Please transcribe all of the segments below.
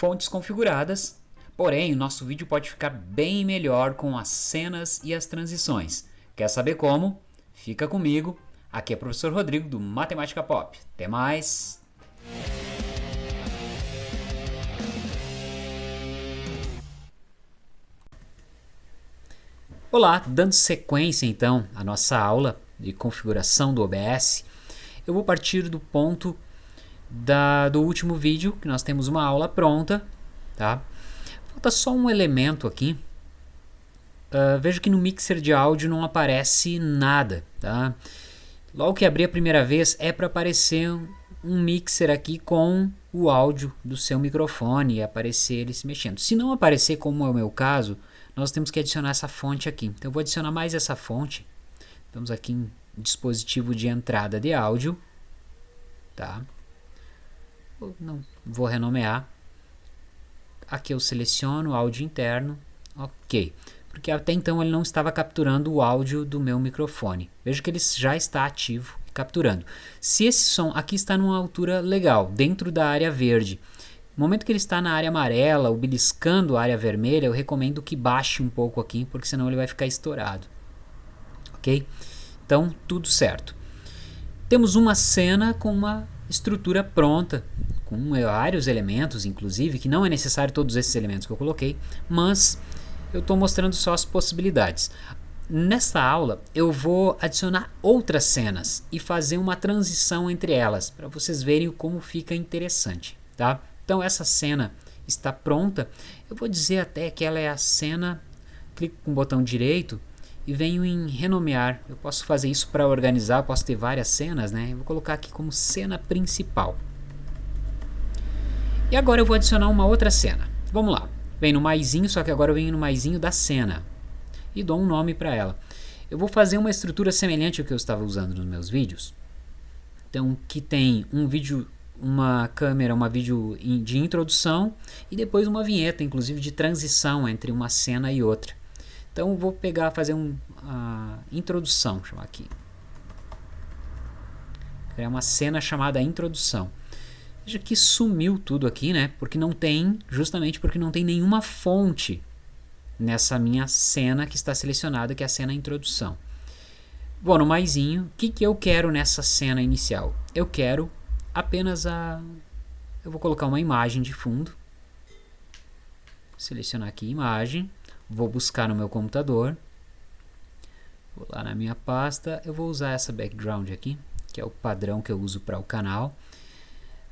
fontes configuradas, porém o nosso vídeo pode ficar bem melhor com as cenas e as transições. Quer saber como? Fica comigo, aqui é o professor Rodrigo do Matemática Pop. Até mais! Olá, dando sequência então à nossa aula de configuração do OBS, eu vou partir do ponto da, do último vídeo, que nós temos uma aula pronta, tá? Falta só um elemento aqui. Uh, vejo que no mixer de áudio não aparece nada, tá? Logo que abrir a primeira vez é para aparecer um mixer aqui com o áudio do seu microfone e aparecer ele se mexendo. Se não aparecer, como é o meu caso, nós temos que adicionar essa fonte aqui. Então eu vou adicionar mais essa fonte. Estamos aqui em dispositivo de entrada de áudio, tá? Não vou renomear. Aqui eu seleciono áudio interno, ok. Porque até então ele não estava capturando o áudio do meu microfone. Veja que ele já está ativo capturando. Se esse som aqui está numa altura legal, dentro da área verde, no momento que ele está na área amarela ou beliscando a área vermelha, eu recomendo que baixe um pouco aqui, porque senão ele vai ficar estourado. Ok? Então, tudo certo. Temos uma cena com uma estrutura pronta, com vários elementos, inclusive, que não é necessário todos esses elementos que eu coloquei, mas eu estou mostrando só as possibilidades. Nesta aula, eu vou adicionar outras cenas e fazer uma transição entre elas, para vocês verem como fica interessante. Tá? Então, essa cena está pronta. Eu vou dizer até que ela é a cena, clico com o botão direito e venho em renomear. Eu posso fazer isso para organizar, posso ter várias cenas, né? Eu vou colocar aqui como cena principal. E agora eu vou adicionar uma outra cena. Vamos lá. Vem no maisinho, só que agora eu venho no maisinho da cena. E dou um nome para ela. Eu vou fazer uma estrutura semelhante ao que eu estava usando nos meus vídeos. Então, que tem um vídeo, uma câmera, uma vídeo de introdução e depois uma vinheta, inclusive de transição entre uma cena e outra. Então vou pegar, fazer uma uh, introdução, chamar aqui. Criar uma cena chamada introdução. Veja que sumiu tudo aqui, né? Porque não tem, justamente porque não tem nenhuma fonte nessa minha cena que está selecionada, que é a cena introdução. Bom, no maisinho, o que, que eu quero nessa cena inicial? Eu quero apenas a... Eu vou colocar uma imagem de fundo. Selecionar aqui imagem vou buscar no meu computador, vou lá na minha pasta, eu vou usar essa background aqui, que é o padrão que eu uso para o canal,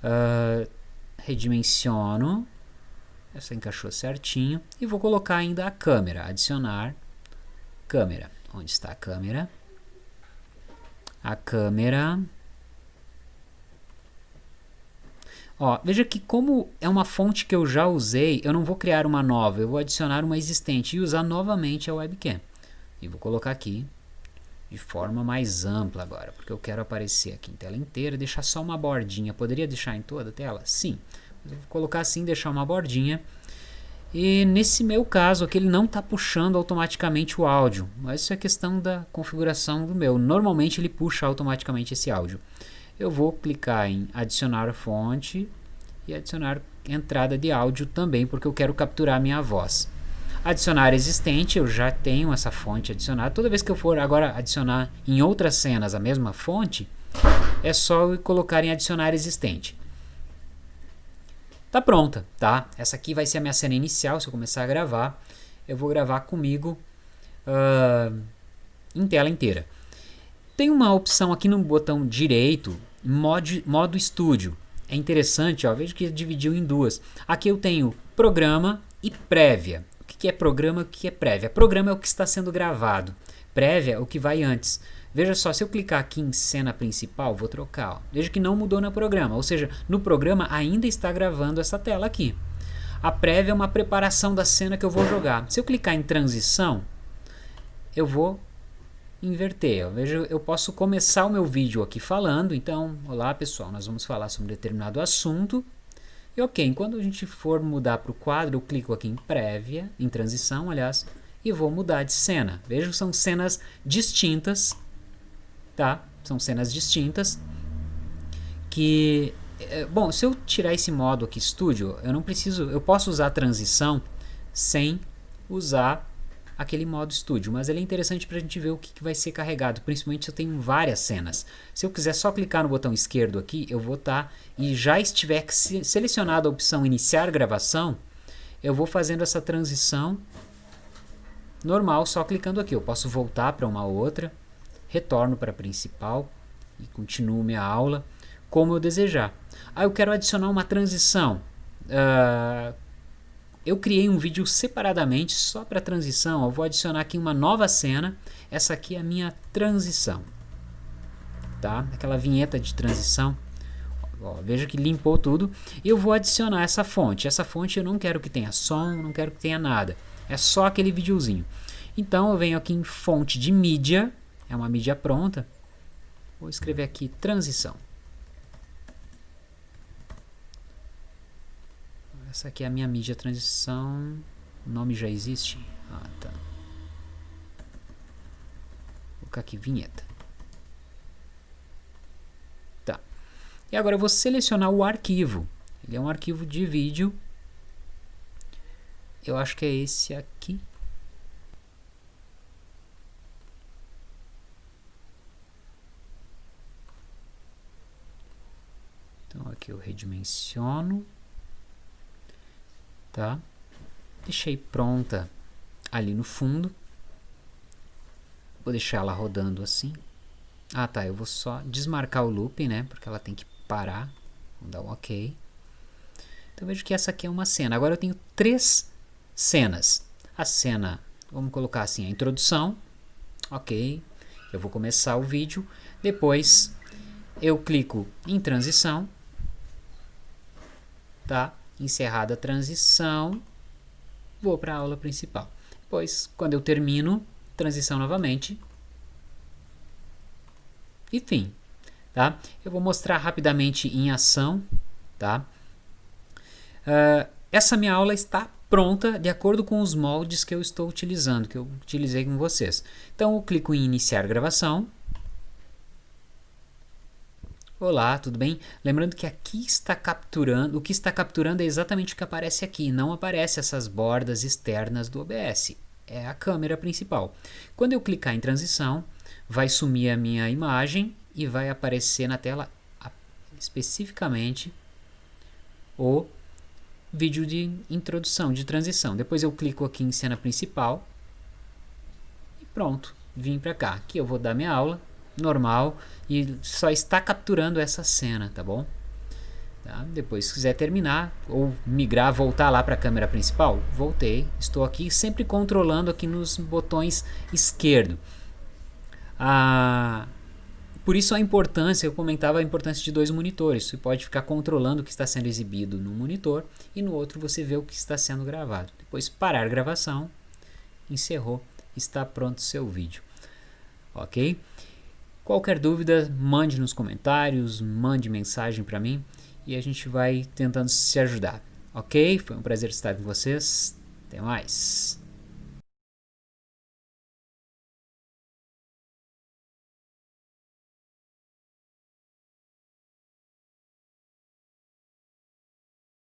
uh, redimensiono, essa encaixou certinho, e vou colocar ainda a câmera, adicionar câmera, onde está a câmera? A câmera Ó, veja que como é uma fonte que eu já usei, eu não vou criar uma nova, eu vou adicionar uma existente e usar novamente a webcam. E vou colocar aqui de forma mais ampla agora, porque eu quero aparecer aqui em tela inteira, deixar só uma bordinha. Poderia deixar em toda a tela? Sim. Mas eu vou colocar assim, deixar uma bordinha. E nesse meu caso aqui ele não está puxando automaticamente o áudio, mas isso é questão da configuração do meu. Normalmente ele puxa automaticamente esse áudio eu vou clicar em adicionar fonte e adicionar entrada de áudio também, porque eu quero capturar minha voz. Adicionar existente, eu já tenho essa fonte adicionada. Toda vez que eu for agora adicionar em outras cenas a mesma fonte, é só eu colocar em adicionar existente. Tá pronta, tá? Essa aqui vai ser a minha cena inicial, se eu começar a gravar, eu vou gravar comigo uh, em tela inteira. Tem uma opção aqui no botão direito mod, modo estúdio. É interessante, ó, veja que dividiu em duas. Aqui eu tenho programa e prévia. O que é programa e o que é prévia? Programa é o que está sendo gravado. Prévia é o que vai antes. Veja só, se eu clicar aqui em cena principal, vou trocar. Ó. Veja que não mudou no programa, ou seja, no programa ainda está gravando essa tela aqui. A prévia é uma preparação da cena que eu vou jogar. Se eu clicar em transição, eu vou inverter. Eu vejo, eu posso começar o meu vídeo aqui falando, então, olá pessoal, nós vamos falar sobre um determinado assunto. E ok, quando a gente for mudar para o quadro, eu clico aqui em prévia, em transição, aliás, e vou mudar de cena. Que são cenas distintas, tá? São cenas distintas que é, bom, se eu tirar esse modo aqui Studio, eu não preciso, eu posso usar transição sem usar aquele modo Studio, mas ele é interessante para a gente ver o que, que, vai ser carregado, principalmente se eu tenho várias cenas. Se eu quiser só clicar no botão esquerdo aqui, eu vou estar, tá, e já estiver selecionada a opção iniciar gravação, eu vou fazendo essa transição normal, só clicando aqui. Eu posso voltar para uma outra, retorno para a principal e continuo minha aula como eu desejar. Ah, eu quero adicionar uma transição. Uh, eu criei um vídeo separadamente só para transição. Eu vou adicionar aqui uma nova cena. Essa aqui é a minha transição. Tá? Aquela vinheta de transição. Ó, veja que limpou tudo. Eu vou adicionar essa fonte. Essa fonte eu não quero que tenha som, não quero que tenha nada. É só aquele videozinho. Então eu venho aqui em fonte de mídia. É uma mídia pronta. Vou escrever aqui transição. Essa aqui é a minha mídia transição. O nome já existe? Ah, tá. Vou colocar aqui vinheta. Tá. E agora eu vou selecionar o arquivo. Ele é um arquivo de vídeo. Eu acho que é esse aqui. Então aqui eu redimensiono tá? Deixei pronta ali no fundo. Vou deixar ela rodando assim. Ah, tá, eu vou só desmarcar o loop, né? Porque ela tem que parar. Vou dar um OK. Então vejo que essa aqui é uma cena. Agora eu tenho três cenas. A cena, vamos colocar assim, a introdução. OK. Eu vou começar o vídeo. Depois eu clico em transição. Tá? Encerrada a transição, vou para a aula principal. Depois, quando eu termino, transição novamente. E fim. Tá? Eu vou mostrar rapidamente em ação. Tá? Uh, essa minha aula está pronta de acordo com os moldes que eu estou utilizando, que eu utilizei com vocês. Então, eu clico em iniciar gravação. Olá, tudo bem? Lembrando que aqui está capturando, o que está capturando é exatamente o que aparece aqui, não aparece essas bordas externas do OBS, é a câmera principal. Quando eu clicar em transição, vai sumir a minha imagem e vai aparecer na tela especificamente o vídeo de introdução, de transição. Depois eu clico aqui em cena principal e pronto, vim para cá. Aqui eu vou dar minha aula normal e só está capturando essa cena, tá bom? Tá? Depois, se quiser terminar ou migrar, voltar lá para a câmera principal, voltei. Estou aqui sempre controlando aqui nos botões esquerdo. Ah, por isso a importância, eu comentava a importância de dois monitores. Você pode ficar controlando o que está sendo exibido no monitor e no outro você vê o que está sendo gravado. Depois parar a gravação, encerrou, está pronto o seu vídeo. Ok? Qualquer dúvida, mande nos comentários, mande mensagem para mim e a gente vai tentando se ajudar. Ok? Foi um prazer estar com vocês. Até mais.